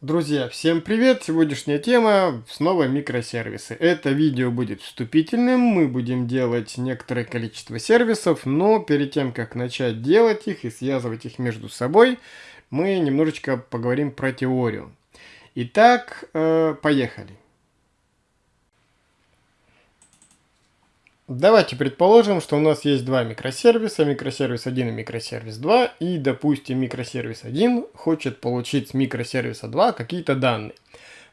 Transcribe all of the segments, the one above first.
Друзья, всем привет! Сегодняшняя тема снова микросервисы. Это видео будет вступительным, мы будем делать некоторое количество сервисов, но перед тем, как начать делать их и связывать их между собой, мы немножечко поговорим про теорию. Итак, э, поехали. Давайте предположим, что у нас есть два микросервиса, микросервис 1 и микросервис 2, и, допустим, микросервис 1 хочет получить с микросервиса 2 какие-то данные.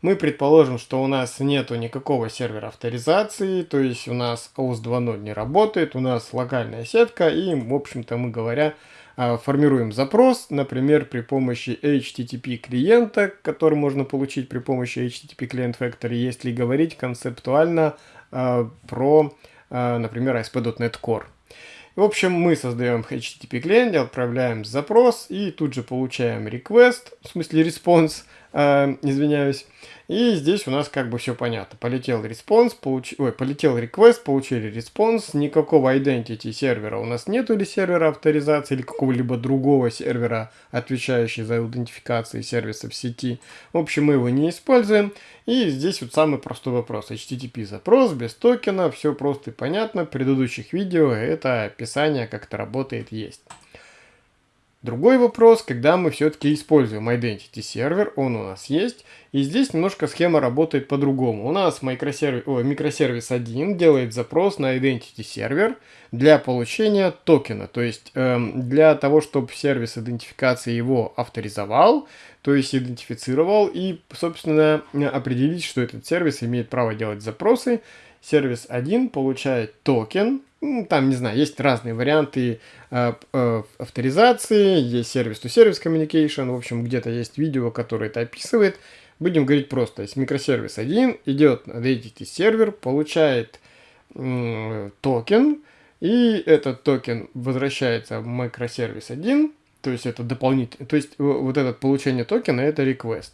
Мы предположим, что у нас нету никакого сервера авторизации, то есть у нас OS 2.0 не работает, у нас локальная сетка, и, в общем-то, мы говоря, а, формируем запрос, например, при помощи HTTP клиента, который можно получить при помощи HTTP Client Factory, если говорить концептуально э, про например, ASP.NET Core. В общем, мы создаем HTTP клиент, отправляем запрос и тут же получаем request, в смысле response, э, извиняюсь, и здесь у нас как бы все понятно. Полетел response, получ... Ой, полетел request, получили response. Никакого identity сервера у нас нету или сервера авторизации, или какого-либо другого сервера, отвечающего за идентификацию сервиса в сети. В общем, мы его не используем. И здесь вот самый простой вопрос. HTTP запрос без токена, все просто и понятно. В предыдущих видео это описание, как это работает, есть. Другой вопрос, когда мы все-таки используем Identity сервер, он у нас есть, и здесь немножко схема работает по-другому. У нас микросервис, о, микросервис 1 делает запрос на Identity сервер для получения токена, то есть эм, для того, чтобы сервис идентификации его авторизовал, то есть идентифицировал и, собственно, определить, что этот сервис имеет право делать запросы, сервис 1 получает токен, ну, там, не знаю, есть разные варианты э, э, авторизации, есть service-to-service communication, в общем, где-то есть видео, которое это описывает. Будем говорить просто, есть микросервис 1, идет на Identity сервер, получает э, токен, и этот токен возвращается в микросервис 1, то есть это дополнительный, то есть вот это получение токена это request.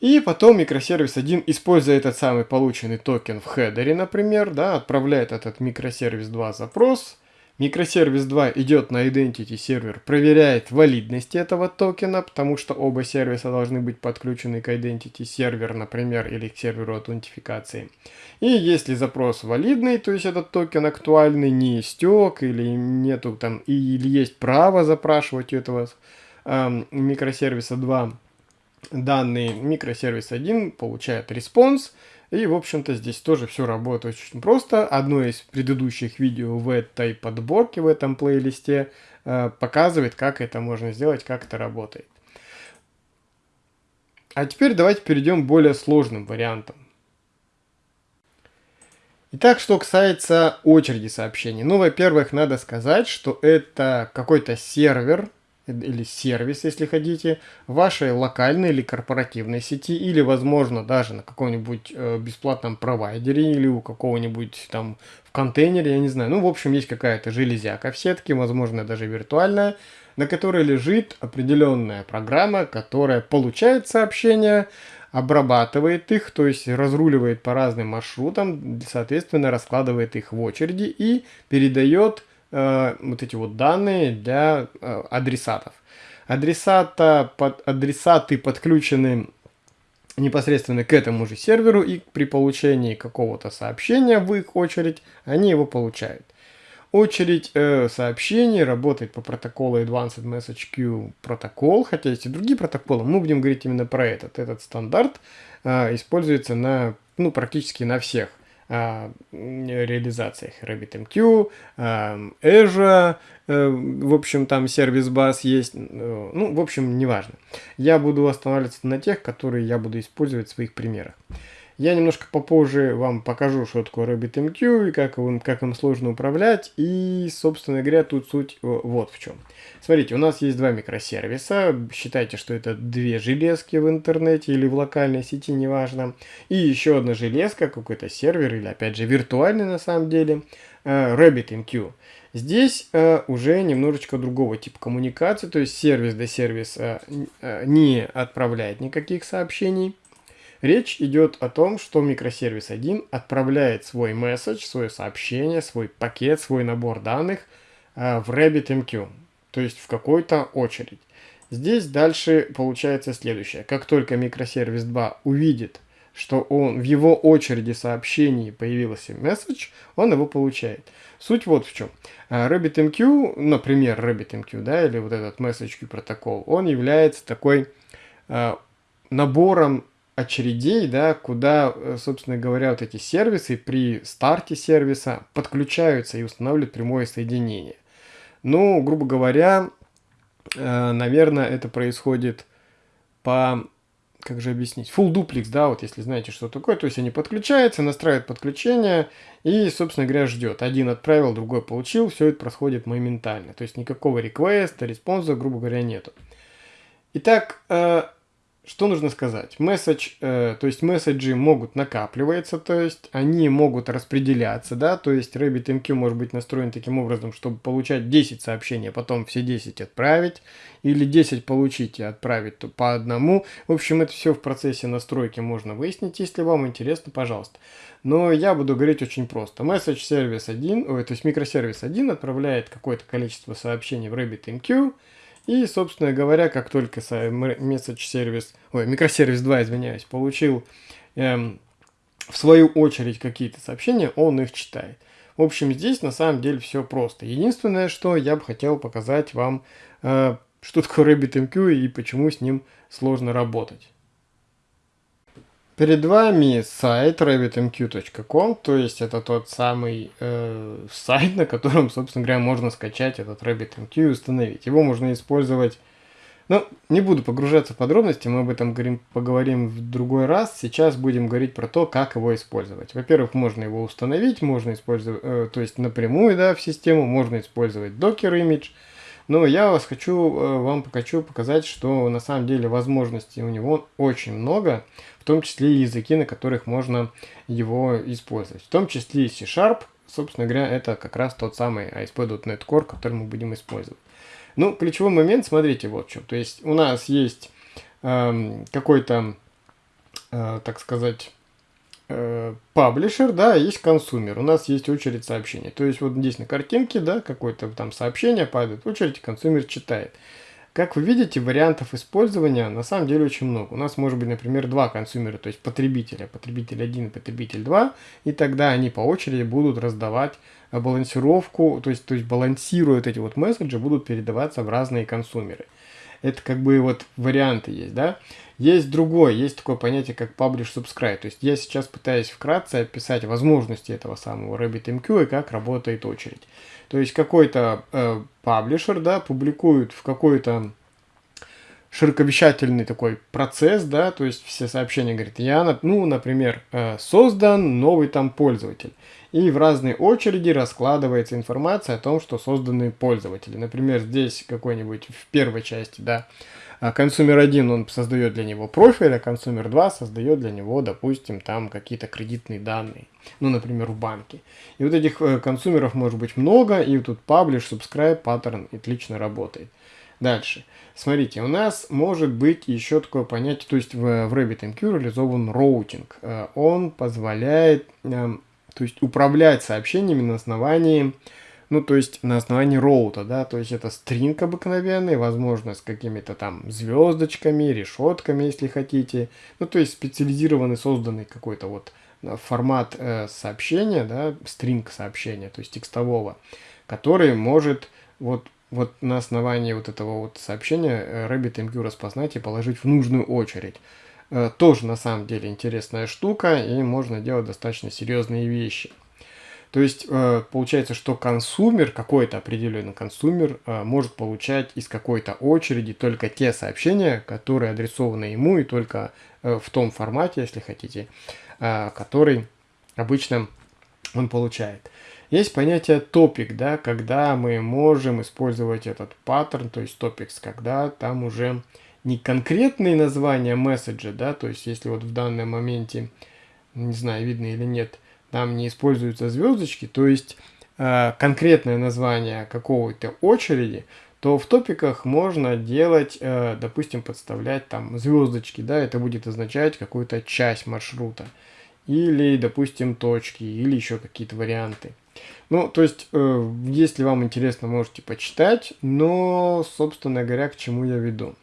И потом микросервис 1, используя этот самый полученный токен в header е, например, да, отправляет этот микросервис 2 запрос. Микросервис 2 идет на Identity сервер, проверяет валидность этого токена, потому что оба сервиса должны быть подключены к Identity сервер, например, или к серверу аутентификации. И если запрос валидный, то есть этот токен актуальный, не истек, или нету там, или есть право запрашивать у этого э, микросервиса 2, данный микросервис 1 получает response. И, в общем-то, здесь тоже все работает очень просто. Одно из предыдущих видео в этой подборке, в этом плейлисте, э, показывает, как это можно сделать, как это работает. А теперь давайте перейдем к более сложным вариантам. Итак, что касается очереди сообщений. Ну, во-первых, надо сказать, что это какой-то сервер, или сервис, если хотите, вашей локальной или корпоративной сети, или, возможно, даже на каком-нибудь э, бесплатном провайдере, или у какого-нибудь там в контейнере, я не знаю. Ну, в общем, есть какая-то железяка в сетке, возможно, даже виртуальная, на которой лежит определенная программа, которая получает сообщения, обрабатывает их, то есть разруливает по разным маршрутам, соответственно, раскладывает их в очереди и передает э, вот эти вот данные для э, адресатов. Адресата, под, адресаты подключены непосредственно к этому же серверу, и при получении какого-то сообщения в их очередь, они его получают. Очередь э, сообщений работает по протоколу Advanced Message Queue протокол, хотя есть и другие протоколы, мы будем говорить именно про этот. Этот стандарт э, используется на, ну, практически на всех реализациях RabbitMQ, а, Azure, э, в общем, там сервис бас есть, э, ну, в общем, неважно. Я буду останавливаться на тех, которые я буду использовать в своих примерах. Я немножко попозже вам покажу, что такое RabbitMQ и как им, как им сложно управлять. И, собственно говоря, тут суть вот в чем. Смотрите, у нас есть два микросервиса. Считайте, что это две железки в интернете или в локальной сети, неважно. И еще одна железка, какой-то сервер или, опять же, виртуальный на самом деле, э, RabbitMQ. Здесь э, уже немножечко другого типа коммуникации, то есть сервис до сервиса э, не отправляет никаких сообщений. Речь идет о том, что микросервис 1 отправляет свой месседж, свое сообщение, свой пакет, свой набор данных э, в RabbitMQ, то есть в какой-то очередь. Здесь дальше получается следующее. Как только микросервис 2 увидит, что он в его очереди сообщений появился месседж, он его получает. Суть вот в чем. А, RabbitMQ, например, RabbitMQ, да, или вот этот message протокол, он является такой э, набором очередей, да, куда, э, собственно говоря, вот эти сервисы при старте сервиса подключаются и устанавливают прямое соединение. Ну, грубо говоря, э, наверное, это происходит по как же объяснить, full duplex, да, вот если знаете, что такое, то есть они подключаются, настраивают подключение и, собственно говоря, ждет. Один отправил, другой получил, все это происходит моментально, то есть никакого request а, response а, грубо говоря, нету. Итак, э, что нужно сказать? Месседж, э, то есть месседжи могут накапливаться, то есть они могут распределяться, да, то есть RabbitMQ может быть настроен таким образом, чтобы получать 10 сообщений, а потом все 10 отправить, или 10 получить и отправить по одному. В общем, это все в процессе настройки можно выяснить, если вам интересно, пожалуйста. Но я буду говорить очень просто. Message сервис 1, ой, то есть микросервис 1 отправляет какое-то количество сообщений в RabbitMQ, и, собственно говоря, как только message сервис, ой, микросервис 2, извиняюсь, получил эм, в свою очередь какие-то сообщения, он их читает. В общем, здесь на самом деле все просто. Единственное, что я бы хотел показать вам, э, что такое RabbitMQ и почему с ним сложно работать. Перед вами сайт rabbitmq.com, то есть это тот самый э, сайт, на котором, собственно говоря, можно скачать этот RabbitMQ и установить. Его можно использовать, ну, не буду погружаться в подробности, мы об этом говорим, поговорим в другой раз. Сейчас будем говорить про то, как его использовать. Во-первых, можно его установить, можно использовать, э, то есть напрямую, да, в систему, можно использовать Docker Image, но я вас хочу, э, вам хочу показать, что на самом деле возможностей у него очень много, в том числе и языки, на которых можно его использовать. В том числе и C-Sharp, собственно говоря, это как раз тот самый ASP.NET Core, который мы будем использовать. Ну, ключевой момент, смотрите, вот что. То есть у нас есть э, какой-то, э, так сказать, паблишер, да, есть консумер. У нас есть очередь сообщений. То есть вот здесь на картинке, да, какое-то там сообщение падает, очередь консумер читает. Как вы видите, вариантов использования на самом деле очень много. У нас может быть, например, два консумера, то есть потребителя, потребитель 1 и потребитель 2, и тогда они по очереди будут раздавать балансировку, то есть, то есть балансируют эти вот месседжи, будут передаваться в разные консумеры. Это как бы вот варианты есть, да. Есть другое, есть такое понятие, как publish subscribe. То есть я сейчас пытаюсь вкратце описать возможности этого самого RabbitMQ и как работает очередь. То есть какой-то э, паблишер, да, публикует в какой-то широковещательный такой процесс, да, то есть все сообщения говорят, я, ну, например, э, создан новый там пользователь. И в разные очереди раскладывается информация о том, что созданы пользователи. Например, здесь какой-нибудь в первой части, да, консумер 1, он создает для него профиль, а консумер 2 создает для него, допустим, там какие-то кредитные данные. Ну, например, в банке. И вот этих э, consumer ов может быть много, и тут publish, subscribe, паттерн отлично работает. Дальше. Смотрите, у нас может быть еще такое понятие, то есть в, в RabbitMQ реализован роутинг. Э, он позволяет эм, то есть управлять сообщениями на основании ну, то есть на основании роута, да, то есть это string обыкновенный, возможно, с какими-то там звездочками, решетками, если хотите. Ну, то есть специализированный, созданный какой-то вот э, формат э, сообщения, да, стринг сообщения, то есть текстового, который может вот, вот на основании вот этого вот сообщения э, RabbitMQ распознать и положить в нужную очередь. Э, тоже на самом деле интересная штука, и можно делать достаточно серьезные вещи. То есть э, получается, что консумер, какой-то определенный консумер, э, может получать из какой-то очереди только те сообщения, которые адресованы ему и только э, в том формате, если хотите, который обычно он получает. Есть понятие топик, да, когда мы можем использовать этот паттерн, то есть topics, когда там уже не конкретные названия месседжа, да, то есть если вот в данном моменте, не знаю, видно или нет, там не используются звездочки, то есть э, конкретное название какого-то очереди, то в топиках можно делать, э, допустим, подставлять там звездочки, да, это будет означать какую-то часть маршрута. Или, допустим, точки, или еще какие-то варианты. Ну, то есть, э, если вам интересно, можете почитать, но, собственно говоря, к чему я веду.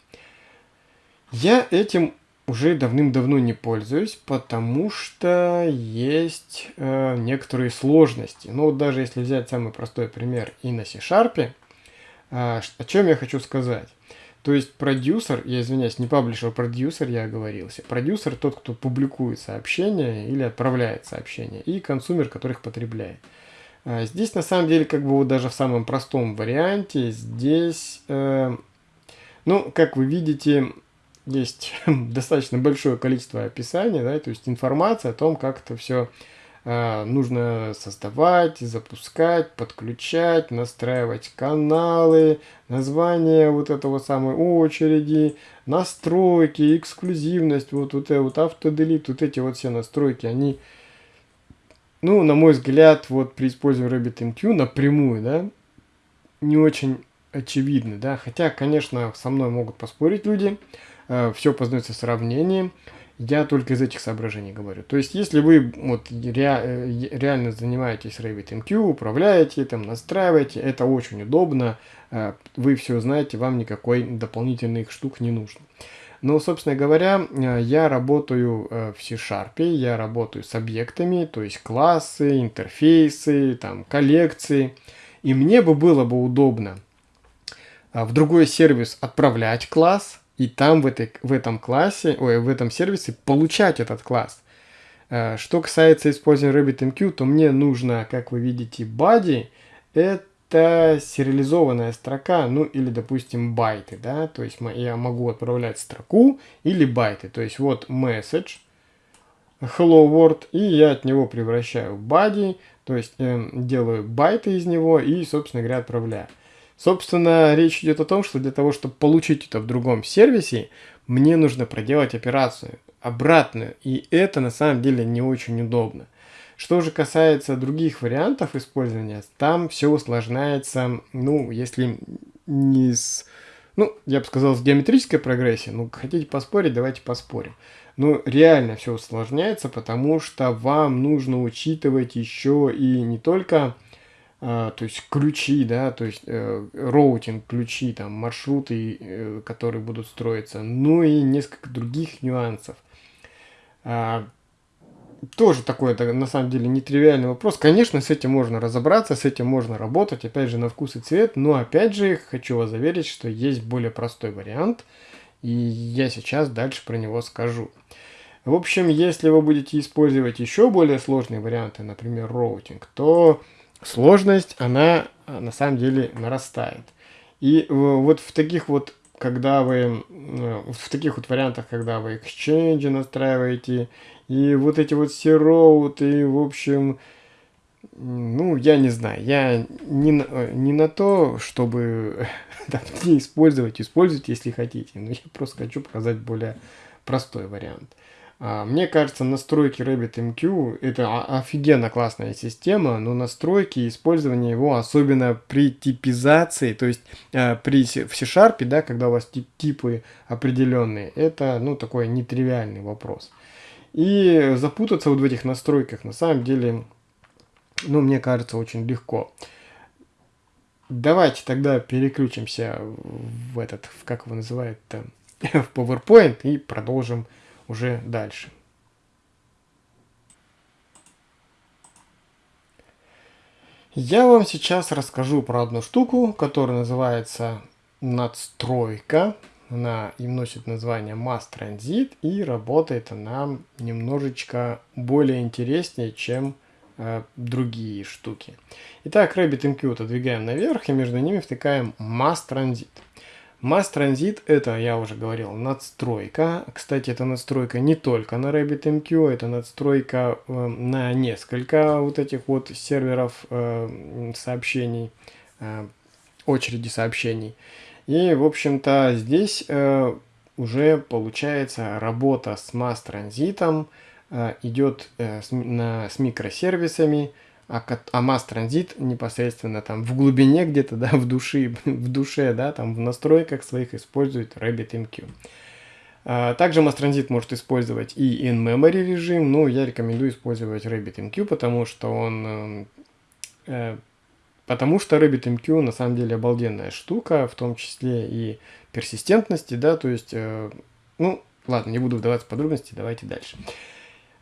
Я этим уже давным-давно не пользуюсь, потому что есть э, некоторые сложности. Ну вот даже если взять самый простой пример и на C-Sharp, э, о чем я хочу сказать. То есть продюсер, я извиняюсь, не паблишер, продюсер, я оговорился. Продюсер тот, кто публикует сообщения или отправляет сообщения, и консумер, который их потребляет. А здесь на самом деле, как бы вот даже в самом простом варианте, здесь, э, ну, как вы видите, есть достаточно большое количество описаний, да, то есть информация о том, как это все э, нужно создавать, запускать, подключать, настраивать каналы, название вот этого самой очереди, настройки, эксклюзивность, вот, вот, вот автоделит, вот эти вот все настройки, они, ну, на мой взгляд, вот при использовании RabbitMQ напрямую, да, не очень очевидны, да, хотя, конечно, со мной могут поспорить люди, Э, все познается сравнением. Я только из этих соображений говорю. То есть, если вы вот ре, э, реально занимаетесь RabbitMQ, управляете, там, настраиваете, это очень удобно, э, вы все знаете, вам никакой дополнительных штук не нужно. Но, собственно говоря, я работаю в C-Sharp, я работаю с объектами, то есть классы, интерфейсы, там, коллекции. И мне бы было бы удобно в другой сервис отправлять класс, и там в, этой, в этом классе, ой, в этом сервисе получать этот класс. Э, что касается использования RabbitMQ, то мне нужно, как вы видите, body, это сериализованная строка, ну или, допустим, байты, да, то есть я могу отправлять строку или байты, то есть вот message, hello world, и я от него превращаю body, то есть э, делаю байты из него и, собственно говоря, отправляю. Собственно, речь идет о том, что для того, чтобы получить это в другом сервисе, мне нужно проделать операцию обратную, и это на самом деле не очень удобно. Что же касается других вариантов использования, там все усложняется, ну, если не с, ну, я бы сказал, с геометрической прогрессией, ну, хотите поспорить, давайте поспорим. Но реально все усложняется, потому что вам нужно учитывать еще и не только то есть ключи, да, то есть э, роутинг, ключи, там, маршруты, э, которые будут строиться, ну и несколько других нюансов. А, тоже такой, это на самом деле нетривиальный вопрос. Конечно, с этим можно разобраться, с этим можно работать, опять же, на вкус и цвет, но опять же, хочу вас заверить, что есть более простой вариант, и я сейчас дальше про него скажу. В общем, если вы будете использовать еще более сложные варианты, например, роутинг, то сложность, она а, на самом деле нарастает. И вот в таких вот, когда вы, в таких вот вариантах, когда вы exchange настраиваете, и вот эти вот сероут, и в общем, ну, я не знаю, я не, не на то, чтобы там, не использовать, используйте, если хотите, но я просто хочу показать более простой вариант. А, мне кажется, настройки RabbitMQ это офигенно классная система, но настройки и использование его, особенно при типизации, то есть э, при, в C-Sharp, да, когда у вас тип, типы определенные, это ну, такой нетривиальный вопрос. И запутаться вот в этих настройках на самом деле, ну, мне кажется, очень легко. Давайте тогда переключимся в этот, как его называют, в PowerPoint и продолжим уже дальше. Я вам сейчас расскажу про одну штуку, которая называется надстройка. Она им носит название Mass Transit и работает она немножечко более интереснее, чем э, другие штуки. Итак, RabbitMQ отодвигаем наверх и между ними втыкаем Mass Transit. Mass Transit это, я уже говорил, надстройка. Кстати, это надстройка не только на RabbitMQ, это надстройка э, на несколько вот этих вот серверов э, сообщений, э, очереди сообщений. И, в общем-то, здесь э, уже получается работа с Mass Transit э, идет э, с, на, с микросервисами, а, а масс транзит непосредственно там в глубине где-то, да, в душе, в душе, да, там в настройках своих использует RabbitMQ. А, также транзит может использовать и in-memory режим, но я рекомендую использовать RabbitMQ, потому что он... Э, э потому что RabbitMQ на самом деле обалденная штука, в том числе и персистентности, да, то есть э, Ну, ладно, не буду вдаваться в подробности, давайте дальше.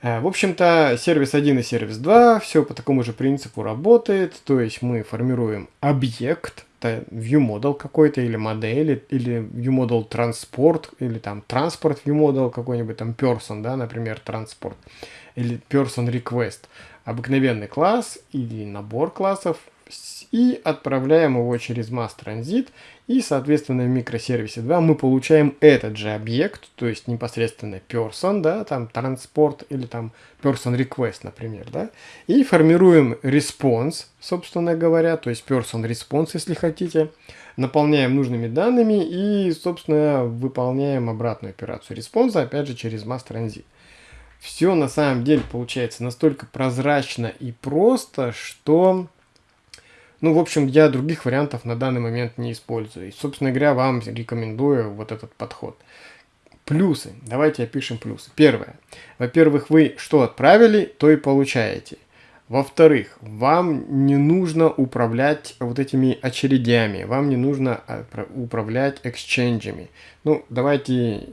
Э, в общем-то, сервис 1 и сервис 2 все по такому же принципу работает, то есть мы формируем объект, ViewModel какой-то, или модель, или ViewModel Transport, или там Transport ViewModel какой-нибудь, там Person, да, например, Transport, или Person Request. Обыкновенный класс или набор классов, и отправляем его через mass transit, и, соответственно, в микросервисе 2 мы получаем этот же объект, то есть непосредственно person, да, там transport или там person request, например, да, и формируем response, собственно говоря, то есть person response, если хотите, наполняем нужными данными и, собственно, выполняем обратную операцию response, опять же, через mass transit. Все на самом деле получается настолько прозрачно и просто, что ну, в общем, я других вариантов на данный момент не использую. И, собственно говоря, вам рекомендую вот этот подход. Плюсы. Давайте опишем плюсы. Первое. Во-первых, вы что отправили, то и получаете. Во-вторых, вам не нужно управлять вот этими очередями, вам не нужно а, управлять эксченджами. Ну, давайте,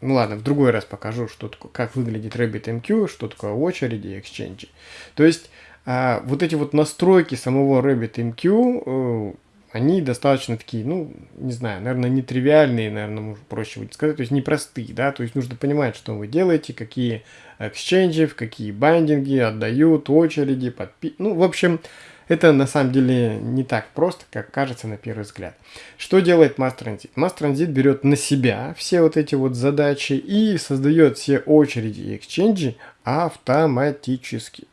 ну ладно, в другой раз покажу, что такое, как выглядит RabbitMQ, что такое очереди и эксченджи. То есть, а вот эти вот настройки самого RabbitMQ, э, они достаточно такие, ну, не знаю, наверное, нетривиальные, наверное, проще будет сказать, то есть непростые, да, то есть нужно понимать, что вы делаете, какие эксченджи, какие байдинги отдают, очереди, подпи... Ну, в общем, это на самом деле не так просто, как кажется на первый взгляд. Что делает? Mass Transit берет на себя все вот эти вот задачи и создает все очереди и эксченджи автоматически.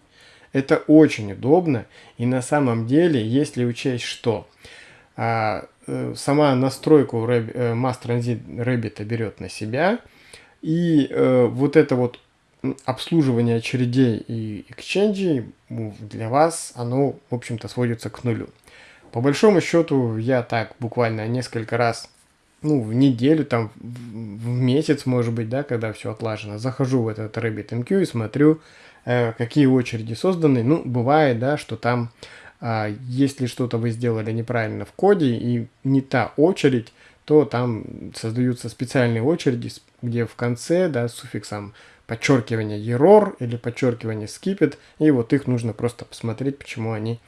Это очень удобно, и на самом деле, если учесть, что а, э, сама настройку э, Mass Transit Rabbit берет на себя, и э, вот это вот обслуживание очередей и эксченджей для вас, оно, в общем-то, сводится к нулю. По большому счету, я так буквально несколько раз, ну, в неделю, там, в месяц, может быть, да, когда все отлажено, захожу в этот RabbitMQ и смотрю, какие очереди созданы. Ну, бывает, да, что там, а, если что-то вы сделали неправильно в коде и не та очередь, то там создаются специальные очереди, где в конце, да, с суффиксом подчеркивание error или подчеркивание skip и вот их нужно просто посмотреть, почему они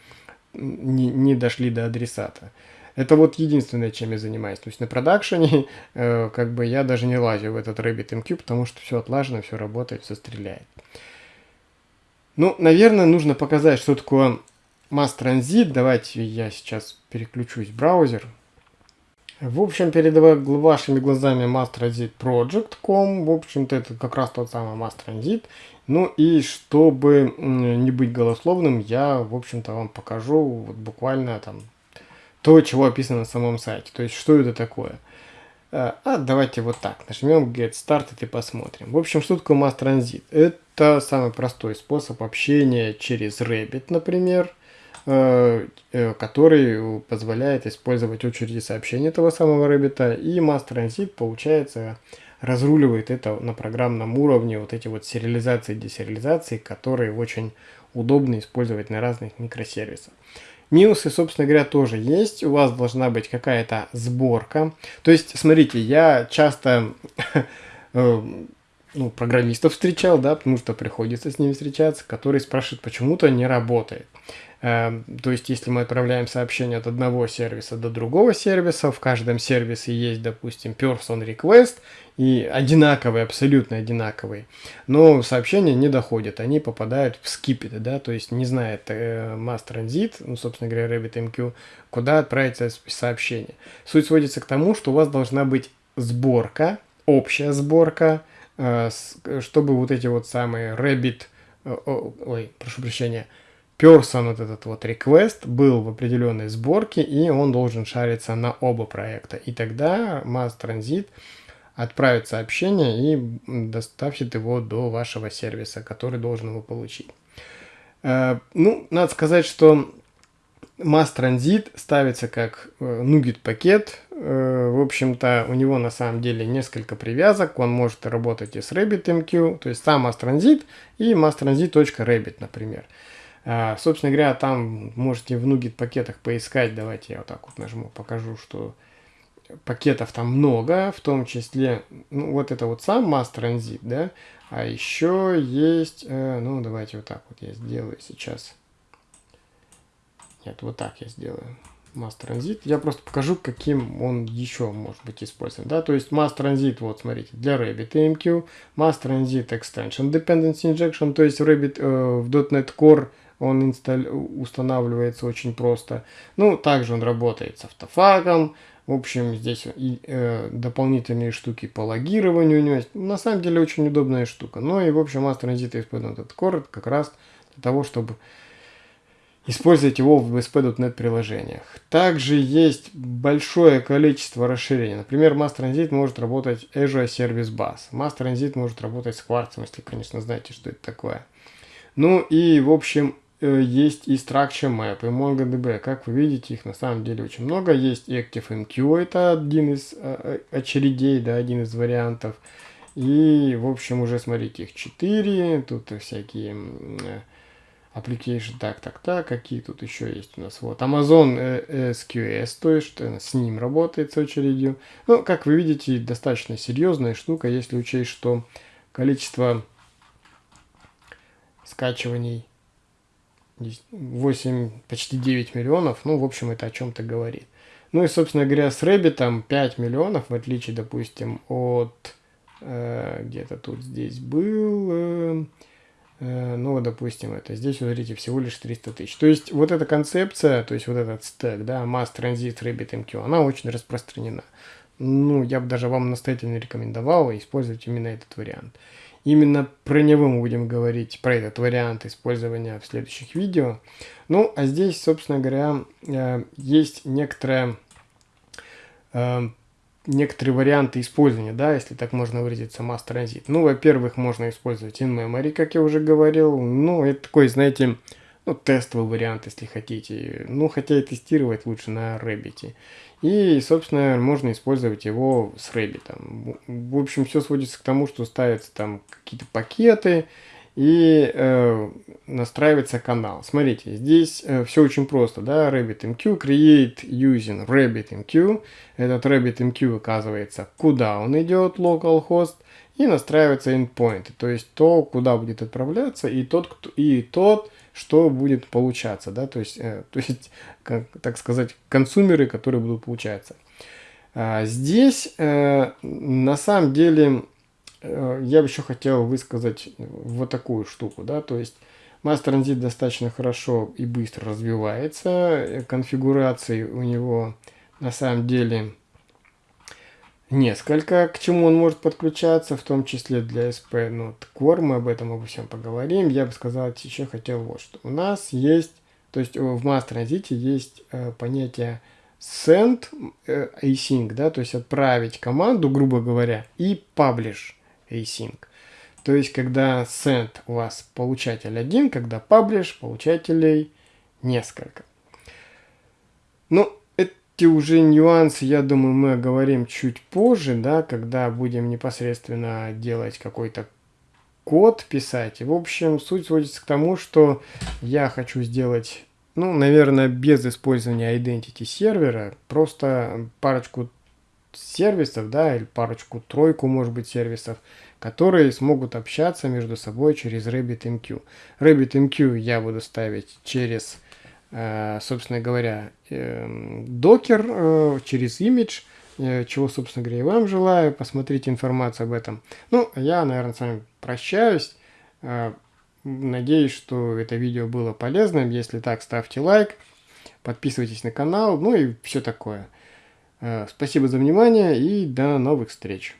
не, не дошли до адресата. Это вот единственное, чем я занимаюсь. То есть на продакшене, э, как бы я даже не лазю в этот RabbitMQ, потому что все отлажено, все работает, все стреляет. Ну, наверное, нужно показать, что такое Mass Transit. Давайте я сейчас переключусь в браузер. В общем, перед вашими глазами Mass Transit Project.com. В общем-то, это как раз тот самый Mass Transit. Ну и чтобы не быть голословным, я, в общем-то, вам покажу вот буквально там то, чего описано на самом сайте. То есть, что это такое. А, а давайте вот так, нажмем Get Started и посмотрим. В общем, что такое Mass Transit? Это самый простой способ общения через Rabbit, например, э, э, который позволяет использовать очереди сообщений этого самого Rabbit. И Mass Transit, получается, разруливает это на программном уровне, вот эти вот сериализации и десериализации, которые очень удобно использовать на разных микросервисах. Минусы, собственно говоря, тоже есть. У вас должна быть какая-то сборка. То есть, смотрите, я часто э, ну, программистов встречал, да, потому что приходится с ними встречаться, которые спрашивают, почему-то не работает. Эм, то есть, если мы отправляем сообщение от одного сервиса до другого сервиса, в каждом сервисе есть, допустим, person request, и одинаковые, абсолютно одинаковые, но сообщения не доходят, они попадают в скипеты, да, то есть не знает э, mass transit, ну, собственно говоря, RabbitMQ, куда отправить сообщение. Суть сводится к тому, что у вас должна быть сборка, общая сборка, э, чтобы вот эти вот самые Rabbit, э, ой, прошу прощения, person вот этот вот request был в определенной сборке, и он должен шариться на оба проекта. И тогда Mass Transit отправит сообщение и доставит его до вашего сервиса, который должен его получить. Э, ну, надо сказать, что Mass Transit ставится как NuGet э, пакет. Э, в общем-то, у него на самом деле несколько привязок. Он может работать и с RabbitMQ, то есть сам Mass Transit и masstransit.rabbit, например. А, собственно говоря, там можете в NuGet пакетах поискать. Давайте я вот так вот нажму, покажу, что пакетов там много, в том числе, ну, вот это вот сам Mass Transit, да, а еще есть, э, ну, давайте вот так вот я сделаю сейчас. Нет, вот так я сделаю. Mass Transit. Я просто покажу, каким он еще может быть использован. Да? То есть Mass Transit, вот смотрите, для RabbitMQ, Mass Transit Extension Dependency Injection, то есть Rabbit э, в .NET Core он инсталь... устанавливается очень просто. Ну, также он работает с автофагом. В общем, здесь и, э, дополнительные штуки по логированию у него есть. На самом деле очень удобная штука. Ну и, в общем, Mass Transit использует этот core как раз для того, чтобы использовать его в ASP.NET приложениях. Также есть большое количество расширений. Например, Mass Transit может работать Azure Service Bus. Mass Transit может работать с Quartz, если, конечно, знаете, что это такое. Ну и, в общем, есть и Structure Map, и MongoDB. Как вы видите, их на самом деле очень много. Есть ActiveMQ, это один из э, э, очередей, да, один из вариантов. И, в общем, уже смотрите, их 4. Тут всякие application, так, так, так, какие тут еще есть у нас, вот, Amazon э, SQS, то есть, с ним работает с очередью, ну, как вы видите, достаточно серьезная штука, если учесть, что количество скачиваний 8, почти 9 миллионов, ну, в общем, это о чем-то говорит. Ну и, собственно говоря, с Rabbit 5 миллионов, в отличие, допустим, от, э, где-то тут здесь был, э, Э, ну, допустим, это здесь, смотрите, всего лишь 300 тысяч. То есть, вот эта концепция, то есть, вот этот стек, да, Mass Transit RabbitMQ, она очень распространена. Ну, я бы даже вам настоятельно рекомендовал использовать именно этот вариант. Именно про него мы будем говорить, про этот вариант использования в следующих видео. Ну, а здесь, собственно говоря, э, есть некоторая э, некоторые варианты использования, да, если так можно выразиться, Mass Transit. Ну, во-первых, можно использовать in-memory, как я уже говорил. Ну, это такой, знаете, ну, тестовый вариант, если хотите. Ну, хотя и тестировать лучше на Rabbit. И, собственно, можно использовать его с Rabbit. В общем, все сводится к тому, что ставятся там какие-то пакеты, и э, настраивается канал. Смотрите, здесь э, все очень просто, да, RabbitMQ, create using RabbitMQ. Этот RabbitMQ оказывается, куда он идет, localhost, и настраивается endpoint, то есть то, куда будет отправляться, и тот, кто, и тот что будет получаться, да, то есть, э, то есть как, так сказать, консумеры, которые будут получаться. А здесь э, на самом деле Э, я бы еще хотел высказать вот такую штуку, да, то есть Mass Transit достаточно хорошо и быстро развивается, конфигураций у него на самом деле несколько, к чему он может подключаться, в том числе для SP Node Core, мы об этом обо всем поговорим. Я бы сказал, еще хотел вот что. У нас есть, то есть в Mass Transit есть э, понятие send э, async, да, то есть отправить команду, грубо говоря, и publish async. То есть, когда send у вас получатель один, когда publish получателей несколько. Ну, эти уже нюансы, я думаю, мы оговорим чуть позже, да, когда будем непосредственно делать какой-то код писать. в общем, суть сводится к тому, что я хочу сделать, ну, наверное, без использования identity сервера, просто парочку сервисов, да, или парочку-тройку, может быть, сервисов, которые смогут общаться между собой через RabbitMQ. RabbitMQ я буду ставить через, собственно говоря, докер, э, через э, чего, собственно говоря, и вам желаю. Посмотрите информацию об этом. Ну, я, наверное, с вами прощаюсь. Надеюсь, что это видео было полезным. Если так, ставьте лайк, подписывайтесь на канал, ну и все такое. Спасибо за внимание и до новых встреч.